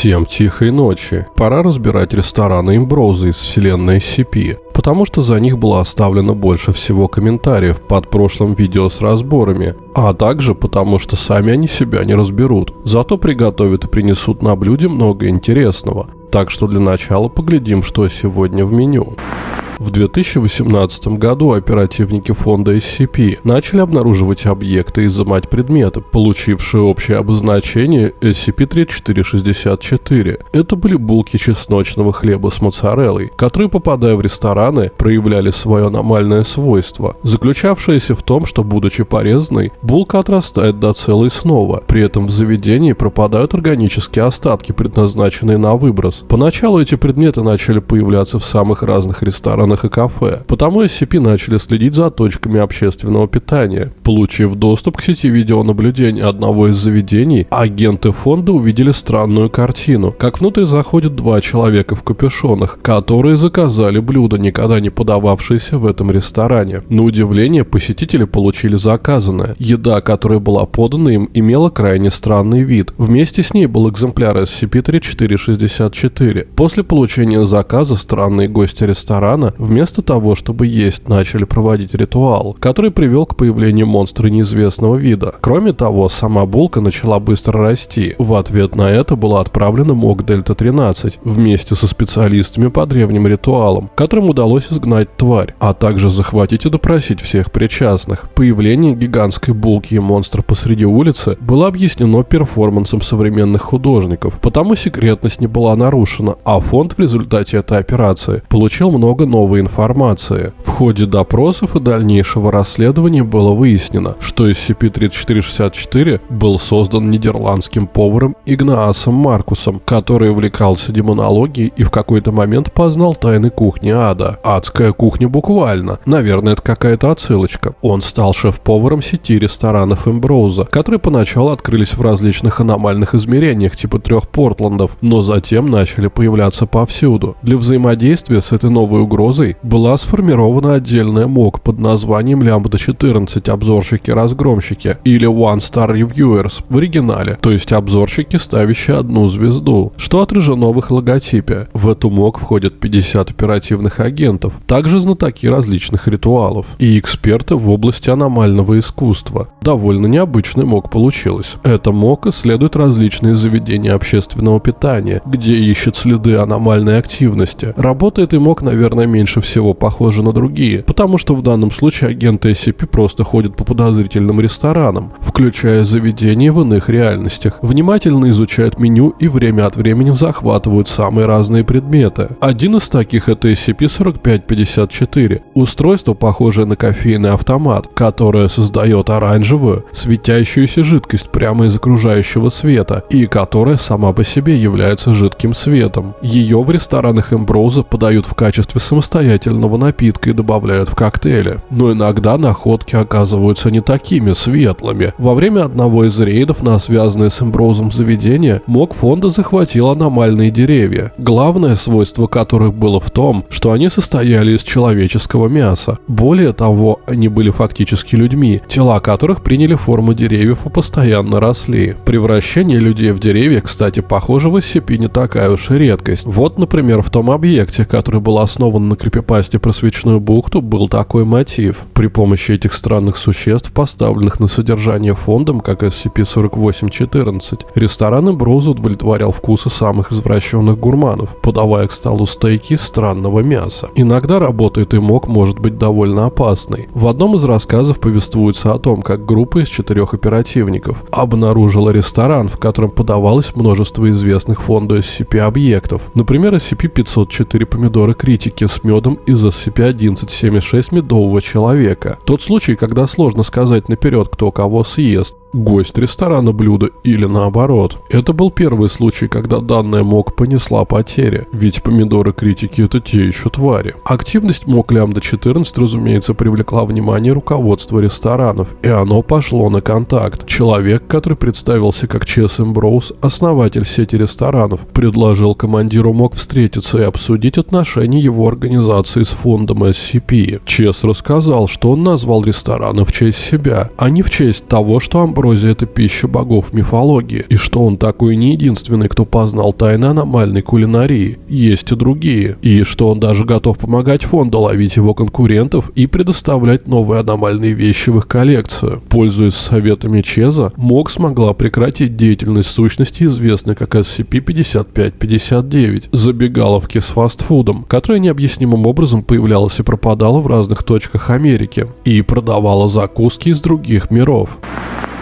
Всем тихой ночи. Пора разбирать рестораны Имброуза из вселенной SCP, потому что за них было оставлено больше всего комментариев под прошлым видео с разборами, а также потому что сами они себя не разберут, зато приготовят и принесут на блюде много интересного. Так что для начала поглядим, что сегодня в меню. В 2018 году оперативники фонда SCP начали обнаруживать объекты и изымать предметы, получившие общее обозначение SCP-3464. Это были булки чесночного хлеба с моцареллой, которые, попадая в рестораны, проявляли свое аномальное свойство, заключавшееся в том, что, будучи порезанной, булка отрастает до целой снова. При этом в заведении пропадают органические остатки, предназначенные на выброс. Поначалу эти предметы начали появляться в самых разных ресторанах ресторанах и кафе. Потому SCP начали следить за точками общественного питания. Получив доступ к сети видеонаблюдения одного из заведений, агенты фонда увидели странную картину, как внутрь заходят два человека в капюшонах, которые заказали блюдо, никогда не подававшееся в этом ресторане. На удивление, посетители получили заказанное. Еда, которая была подана им, имела крайне странный вид. Вместе с ней был экземпляр SCP-3464. После получения заказа странные гости ресторана вместо того, чтобы есть, начали проводить ритуал, который привел к появлению монстра неизвестного вида. Кроме того, сама булка начала быстро расти. В ответ на это была отправлена МОК Дельта-13 вместе со специалистами по древним ритуалам, которым удалось изгнать тварь, а также захватить и допросить всех причастных. Появление гигантской булки и монстра посреди улицы было объяснено перформансом современных художников, потому секретность не была нарушена, а фонд в результате этой операции получил много новых новой информации. В ходе допросов и дальнейшего расследования было выяснено, что SCP-3464 был создан нидерландским поваром Игнаасом Маркусом, который увлекался демонологией и в какой-то момент познал тайны кухни ада. Адская кухня буквально. Наверное, это какая-то отсылочка. Он стал шеф-поваром сети ресторанов Эмброуза, которые поначалу открылись в различных аномальных измерениях типа трех Портландов, но затем начали появляться повсюду. Для взаимодействия с этой новой угрозой базой была сформирована отдельная МОК под названием Лямбда-14 обзорщики-разгромщики или One Star Reviewers в оригинале, то есть обзорщики, ставящие одну звезду, что отражено в их логотипе. В эту МОК входят 50 оперативных агентов, также знатоки различных ритуалов и эксперты в области аномального искусства. Довольно необычный МОК получилось. Эта МОК исследует различные заведения общественного питания, где ищет следы аномальной активности. Работает и МОК, наверное, меньше всего похожи на другие, потому что в данном случае агенты SCP просто ходят по подозрительным ресторанам, включая заведения в иных реальностях, внимательно изучают меню и время от времени захватывают самые разные предметы. Один из таких это SCP-4554, устройство, похожее на кофейный автомат, которое создает оранжевую, светящуюся жидкость прямо из окружающего света и которая сама по себе является жидким светом. Ее в ресторанах Эмброуза подают в качестве самостоятельного самостоятельного напитка и добавляют в коктейли. Но иногда находки оказываются не такими светлыми. Во время одного из рейдов на связанное с Эмброзом заведение МОК фонда захватил аномальные деревья, главное свойство которых было в том, что они состояли из человеческого мяса. Более того, они были фактически людьми, тела которых приняли форму деревьев и постоянно росли. Превращение людей в деревья, кстати, похоже в SCP не такая уж и редкость. Вот, например, в том объекте, который был основан на крипипасте про свечную бухту был такой мотив. При помощи этих странных существ, поставленных на содержание фондом, как SCP-4814, ресторан Броуза удовлетворял вкусы самых извращенных гурманов, подавая к столу стейки странного мяса. Иногда работает и мог может быть довольно опасной. В одном из рассказов повествуется о том, как группа из четырех оперативников обнаружила ресторан, в котором подавалось множество известных фонду SCP объектов. Например, SCP-504 помидоры критики с медом из SCP-1176 медового человека. Тот случай, когда сложно сказать наперед, кто кого съест гость ресторана блюда или наоборот. Это был первый случай, когда данная МОК понесла потери, ведь помидоры критики это те еще твари. Активность МОК Лямбда 14, разумеется, привлекла внимание руководства ресторанов, и оно пошло на контакт. Человек, который представился как Чес Эмброуз, основатель сети ресторанов, предложил командиру МОК встретиться и обсудить отношения его организации с фондом SCP. Чес рассказал, что он назвал рестораны в честь себя, а не в честь того, что Амброуз амброзия – это пища богов мифологии, и что он такой не единственный, кто познал тайны аномальной кулинарии. Есть и другие. И что он даже готов помогать фонду ловить его конкурентов и предоставлять новые аномальные вещи в их коллекцию. Пользуясь советами Чеза, МОК смогла прекратить деятельность сущности, известной как SCP-5559, забегаловки с фастфудом, которая необъяснимым образом появлялась и пропадала в разных точках Америки, и продавала закуски из других миров.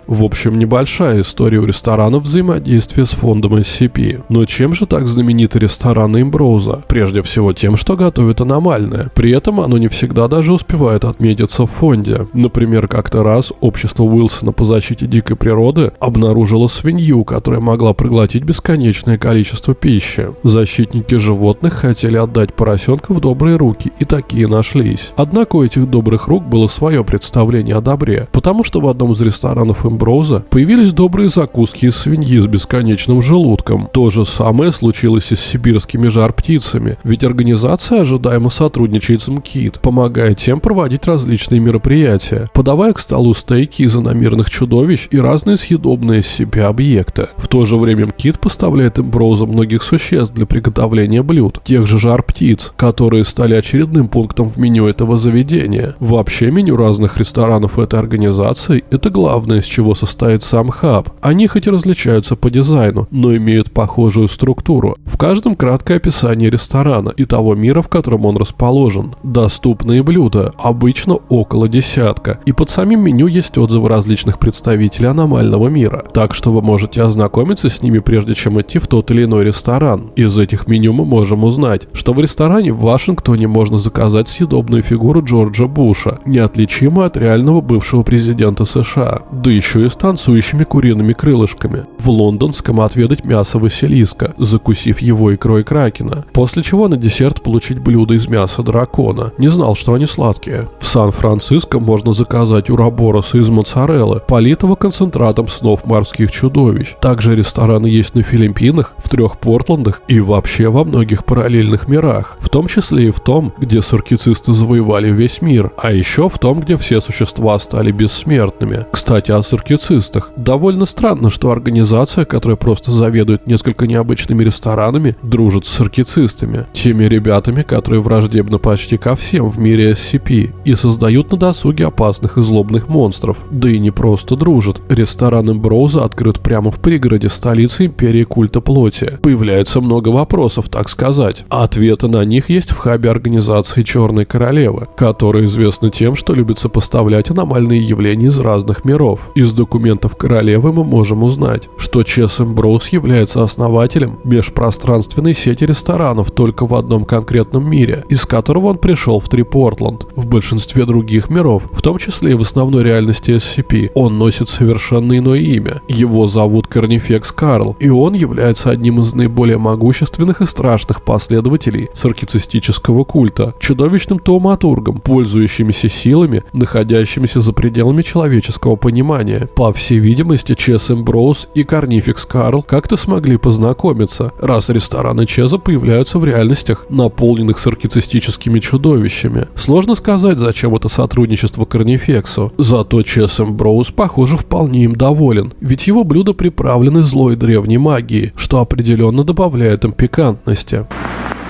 В общем, небольшая история у ресторанов взаимодействия с фондом SCP. Но чем же так знамениты рестораны Имброуза? Прежде всего тем, что готовят аномальное. При этом оно не всегда даже успевает отметиться в фонде. Например, как-то раз общество Уилсона по защите дикой природы обнаружило свинью, которая могла проглотить бесконечное количество пищи. Защитники животных хотели отдать поросенка в добрые руки, и такие нашлись. Однако у этих добрых рук было свое представление о добре, потому что в одном из ресторанов Имброуза Амброза появились добрые закуски из свиньи с бесконечным желудком. То же самое случилось и с сибирскими жар-птицами, ведь организация ожидаемо сотрудничает с МКИТ, помогая тем проводить различные мероприятия, подавая к столу стейки из иномирных чудовищ и разные съедобные себе объекты. В то же время МКИТ поставляет Эмброза многих существ для приготовления блюд, тех же жар-птиц, которые стали очередным пунктом в меню этого заведения. Вообще меню разных ресторанов этой организации – это главное, с чего чего состоит сам хаб. Они хоть и различаются по дизайну, но имеют похожую структуру. В каждом краткое описание ресторана и того мира, в котором он расположен. Доступные блюда, обычно около десятка. И под самим меню есть отзывы различных представителей аномального мира. Так что вы можете ознакомиться с ними, прежде чем идти в тот или иной ресторан. Из этих меню мы можем узнать, что в ресторане в Вашингтоне можно заказать съедобную фигуру Джорджа Буша, неотличимую от реального бывшего президента США. Да еще еще и с танцующими куриными крылышками. В лондонском отведать мясо Василиска, закусив его икрой кракена. После чего на десерт получить блюдо из мяса дракона. Не знал, что они сладкие. В Сан-Франциско можно заказать урабороса из моцареллы, политого концентратом снов морских чудовищ. Также рестораны есть на Филиппинах, в трех Портландах и вообще во многих параллельных мирах. В том числе и в том, где саркицисты завоевали весь мир, а еще в том, где все существа стали бессмертными. Кстати, о саркицистах саркицистах. Довольно странно, что организация, которая просто заведует несколько необычными ресторанами, дружит с саркицистами, теми ребятами, которые враждебны почти ко всем в мире SCP и создают на досуге опасных и злобных монстров. Да и не просто дружат. Ресторан Эмброуза открыт прямо в пригороде столицы империи культа плоти. Появляется много вопросов, так сказать. Ответы на них есть в хабе организации Черной Королевы, которая известна тем, что любит сопоставлять аномальные явления из разных миров. Из документов королевы мы можем узнать, что Чес Эмброуз является основателем межпространственной сети ресторанов только в одном конкретном мире, из которого он пришел в Трипортланд. В большинстве других миров, в том числе и в основной реальности SCP, он носит совершенно иное имя. Его зовут Корнифекс Карл, и он является одним из наиболее могущественных и страшных последователей саркицистического культа, чудовищным тауматургом, пользующимися силами, находящимися за пределами человеческого понимания. По всей видимости, Чес Эмброуз и Карнификс Карл как-то смогли познакомиться, раз рестораны Чеза появляются в реальностях, наполненных саркицистическими чудовищами. Сложно сказать, зачем это сотрудничество Карнифексу. Зато Чес Эмброуз, похоже, вполне им доволен, ведь его блюда приправлены злой древней магией, что определенно добавляет им пикантности.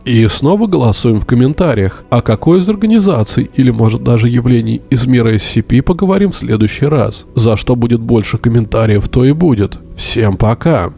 И снова голосуем в комментариях, о какой из организаций или может даже явлений из мира SCP поговорим в следующий раз. За что будет больше комментариев, то и будет. Всем пока!